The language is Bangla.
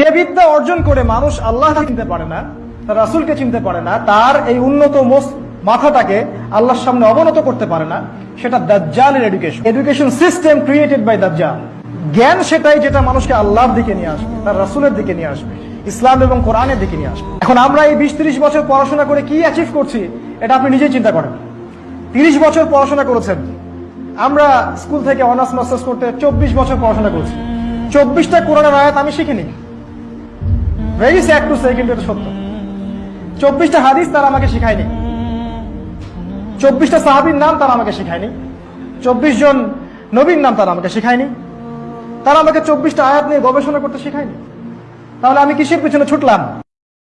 যে বিদ্যা অর্জন করে মানুষ আল্লাহ চিনতে পারে না, তার রাসুলকে চিনতে পারে না, তার এই উন্নত মাথাটাকে আল্লাহর সামনে অবনত করতে পারে না, সেটা দাজ্জালের education education system created by দাজ্জাল। জ্ঞান সেটাই যেটা মানুষকে আল্লাহর দিকে নিয়ে আসবে, তার রাসুলের দিকে নিয়ে আসবে, ইসলাম এবং কোরআনের দিকে নিয়ে আসবে। এখন আমরা এই বিশ ত্রিশ বছর পড়াশোনা করে কি অ্যাচিভ করছি, এটা আপনি নিজেই চিন্তা করেন। তিরিশ বছর পড়াশোনা করেছেন। আমরা স্কুল থেকে অনার্স মাস্টার্স করতে চব্বিশ বছর পড়াশোনা করছি। চব্বিশটা কোরআনের আয়াত আমি শিখিনি। ভেরি স্যাড টু সে কিন্তু এটা সত্য? চব্বিশটা হাদিস তারা আমাকে শেখায়নি। চব্বিশটা সাহাবির নাম তারা আমাকে শেখায়নি। চব্বিশ জন নবীর নাম তারা আমাকে শেখায়নি। তারা আমাকে চব্বিশটা আয়াত নিয়ে গবেষণা করতে শেখায়নি। তাহলে আমি কিসের পিছনে ছুটলাম?